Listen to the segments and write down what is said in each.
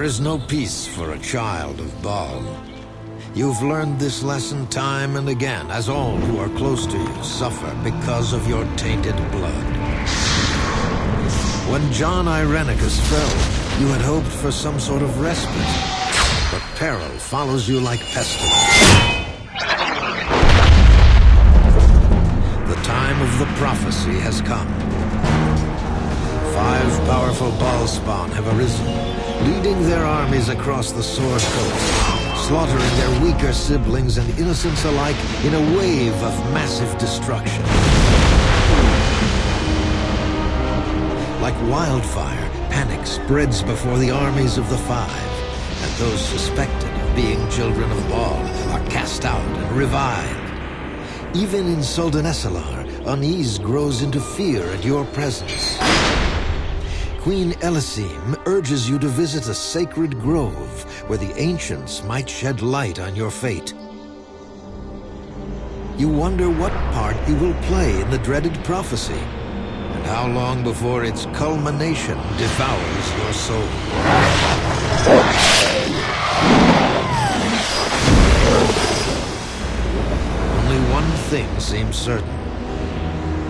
There is no peace for a child of Bhaal. You've learned this lesson time and again, as all who are close to you suffer because of your tainted blood. When Jon Irenicus fell, you had hoped for some sort of respite. But peril follows you like pestilence. The time of the prophecy has come. Five powerful Bhaalspawn have arisen, leading their armies across the Sword Coast, slaughtering their weaker siblings and innocents alike in a wave of massive destruction. Like wildfire, panic spreads before the armies of the Five, and those suspected of being children of Bhaal are cast out and reviled. Even in Suldanessellar, unease grows into fear at your presence. Queen Ellesime urges you to visit a sacred grove where the ancients might shed light on your fate. You wonder what part you will play in the dreaded prophecy, and how long before its culmination devours your soul. Only one thing seems certain.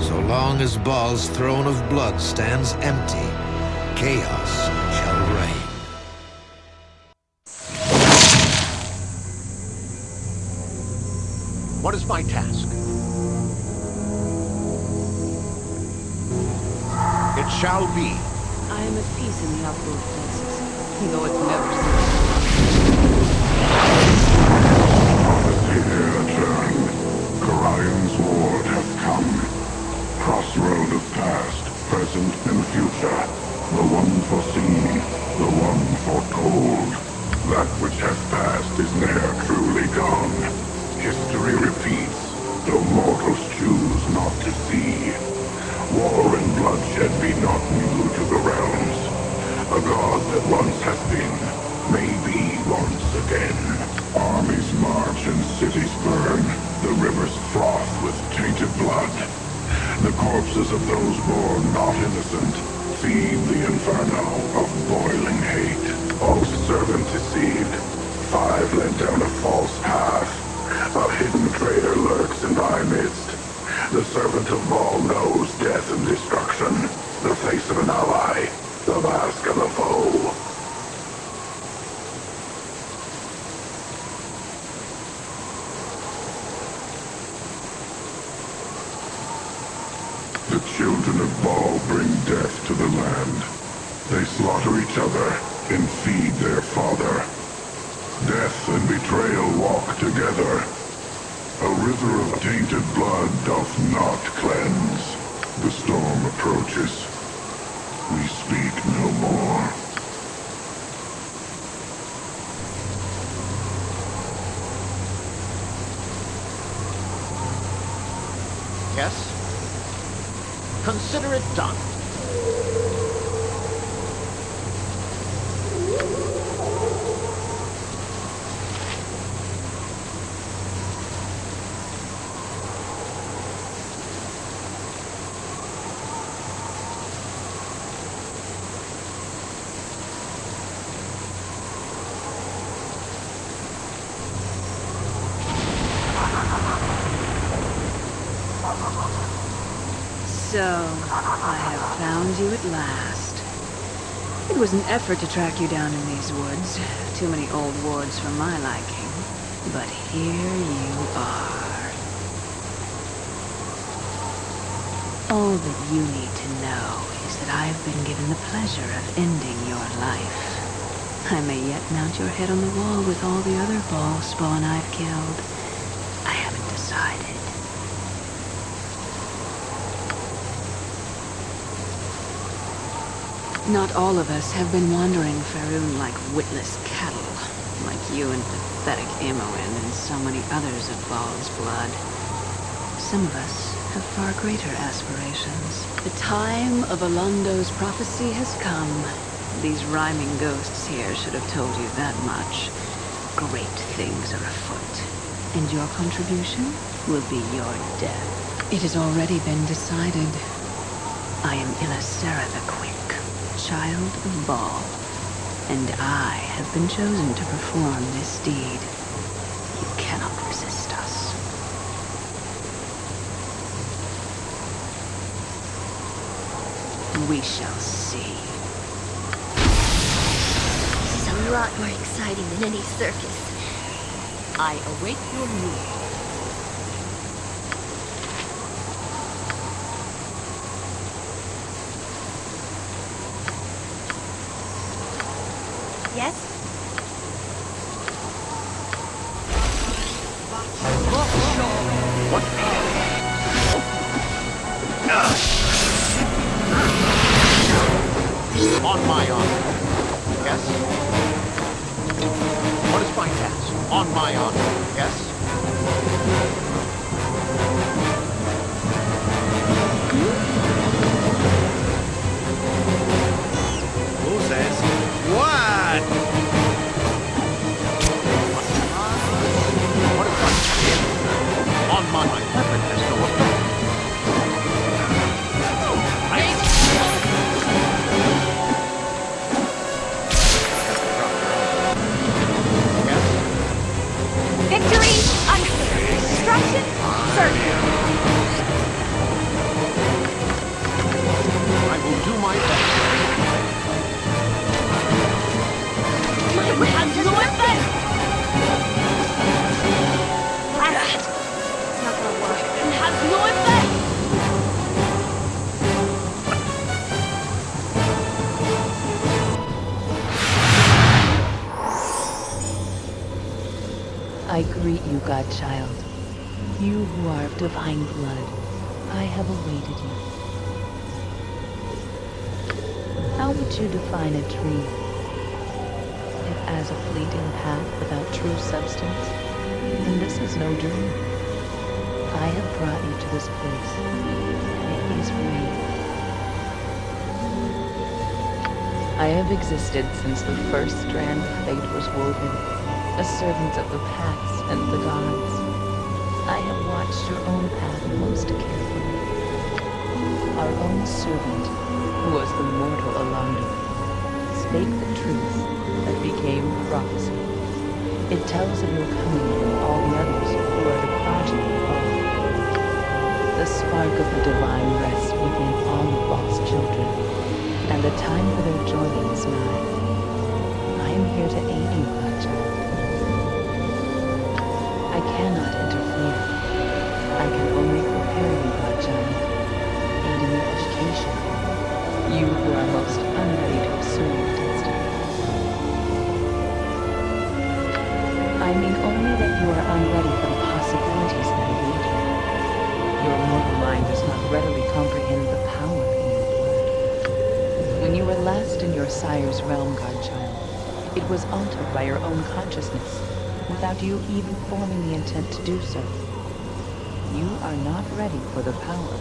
So long as Bhaal's throne of blood stands empty, chaos shall reign. What is my task? It shall be. I am at peace in the upworld places, though it's never so. Here turn. Gorion's ward hath come. Crossroad of past, present, and future. One foreseen, the one foretold. That which hath passed is ne'er truly gone. History repeats, though mortals choose not to see. War and bloodshed be not new to the realms. A god that once hath been, may be once again. Armies march and cities burn, the rivers froth with tainted blood. The corpses of those born not innocent feed the inferno of boiling hate. O servant deceived, five led down a false path. A hidden traitor lurks in thy midst. The servant of Bhaal knows death and destruction. The face of an ally, the mask of a foe. The children of Bhaal bring death to the land. They slaughter each other and feed their father. Death and betrayal walk together. A river of tainted blood doth not cleanse. The storm approaches. We speak no more. Yes? Consider it done. So, I have found you at last. It was an effort to track you down in these woods. Too many old wards for my liking. But here you are. All that you need to know is that I've been given the pleasure of ending your life. I may yet mount your head on the wall with all the other Bhaalspawn I've killed. I haven't decided. Not all of us have been wandering Faerûn like witless cattle, like you and pathetic Imoen and so many others of Bhaal's blood. Some of us have far greater aspirations. The time of Alaundo's prophecy has come. These rhyming ghosts here should have told you that much. Great things are afoot, and your contribution will be your death. It has already been decided. I am Illasera the Quick, child of Bhaal. And I have been chosen to perform this deed. You cannot resist us. We shall see. This is a lot more exciting than any circus. I await your move. Yes? Greet you, who are of divine blood, I have awaited you. How would you define a tree? If as a fleeting path without true substance, then this is no dream. I have brought you to this place, it is you. I have existed since the first strand of fate was woven, a servant of the paths and the gods. I have watched your own path most carefully. Our own servant, who was the mortal Alaundo, spake the truth that became prophecy. It tells of your coming and all the others who are the of. The spark of the divine rests within all of Bhaal's children, and the time for their joining is nigh. I am here to aid you, Godchild. I cannot interfere. I can only prepare you, Godchild, aid in your education. You who are most unready to assume your destiny. I mean only that you are unready for the possibilities that await you. Your mortal mind does not readily comprehend the power in your blood. When you were last in your sire's realm, Godchild, it was altered by your own consciousness, without you even forming the intent to do so. You are not ready for the power.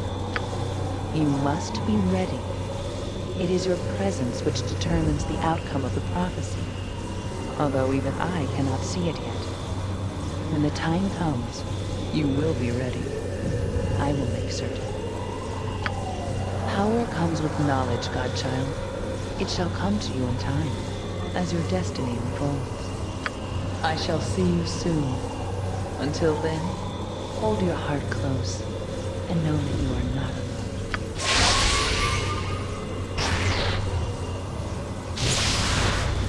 You must be ready. It is your presence which determines the outcome of the prophecy, although even I cannot see it yet. When the time comes, you will be ready. I will make certain. Power comes with knowledge, Godchild. It shall come to you in time, as your destiny unfolds. I shall see you soon. Until then, hold your heart close, and know that you are not alone.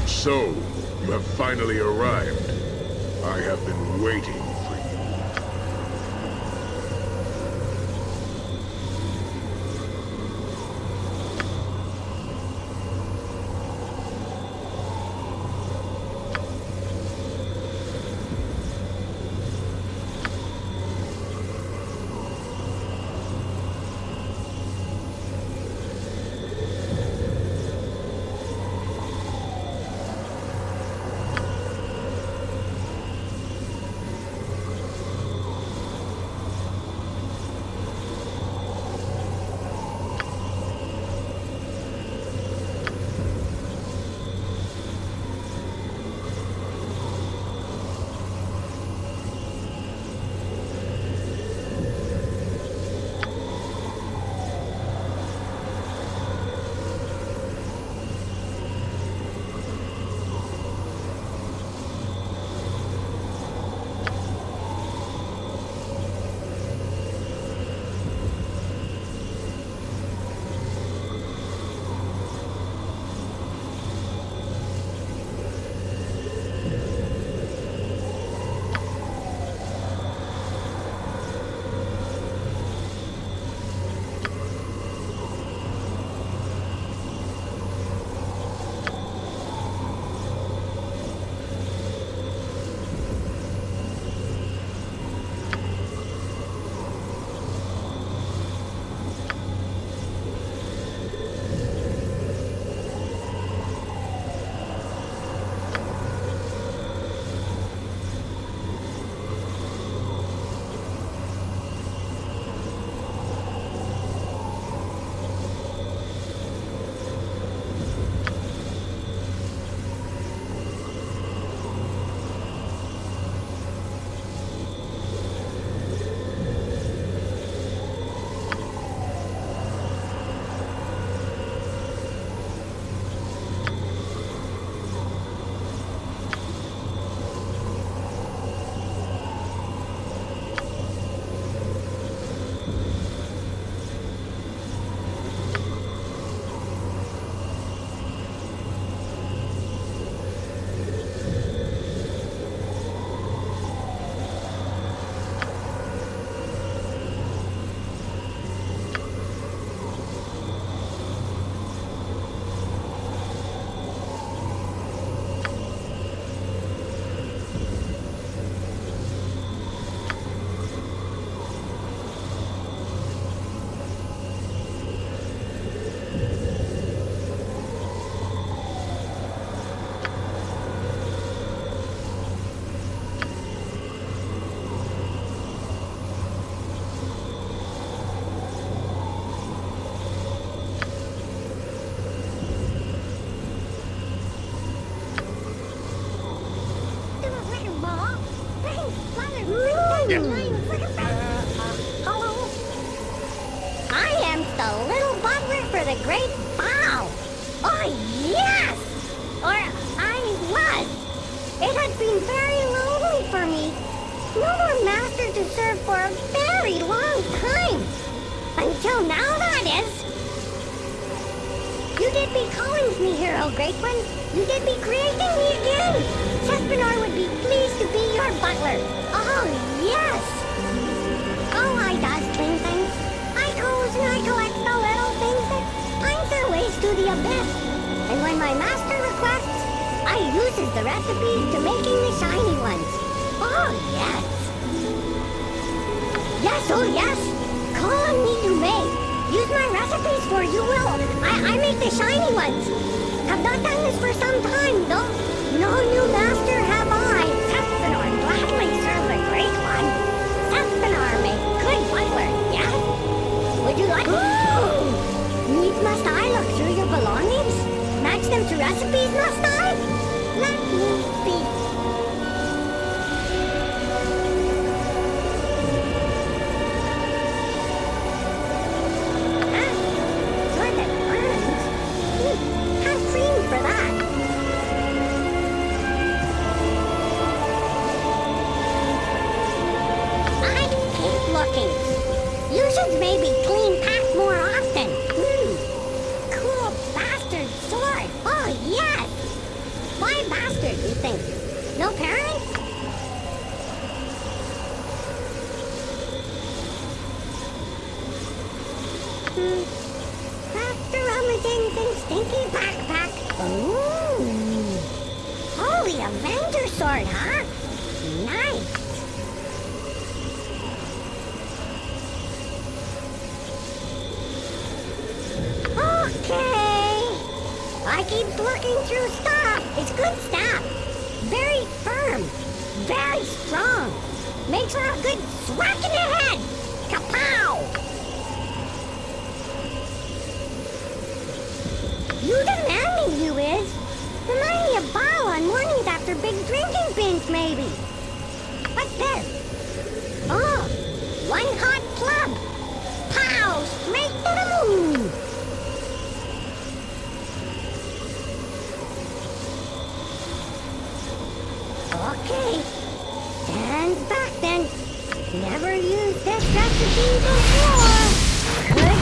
So, you have finally arrived. I have been waiting it! Uh, uh, hello? I am the little butler for the great Bhaal. Oh, yes! Or I was. It has been very lonely for me. No more master to serve for a very long time. Until now, that is. You did be calling me here, oh great one. You did be creating me again. Cespenar would be pleased to be your butler. I uses the recipe to making the shiny ones. Oh, yes. Yes, oh, yes. Call on me you may. Use my recipes for you will. I, I make the shiny ones. Have not done this for some time, though. No new master have I. Cespenar gladly serve the great one. Cespenar make good butler, yes? Would you like... Ooh! Needs must I look through your belongings? Match them to recipes, must I? Let Hmm. After rummaging in stinky backpack. Ooh. Holy Avenger sword, huh? Nice. Okay. I keep looking through stuff. It's good stuff. Very firm. Very strong. Makes for a good smack in the head. After big drinking binge, maybe. What's this? Oh, one hot club. Pow! Straight to the moon. Okay. Stands back then. Never used this recipe before. Good.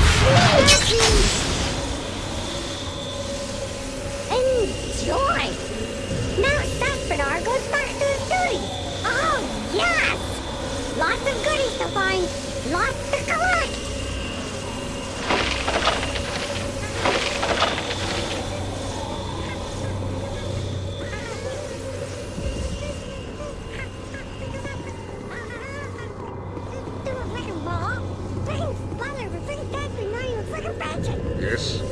Enjoy! Now Cespenar goes back to his duties. Oh, yes! Lots of goodies to find, lots to collect. Thanks, brother, for bringing that to know you freaking batching. Yes?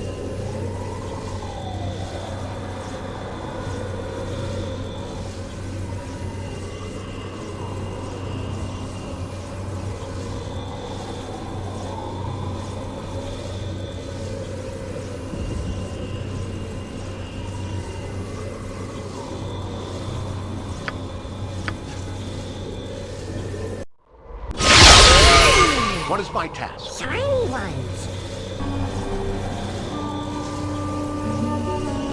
What is my task? Shiny ones.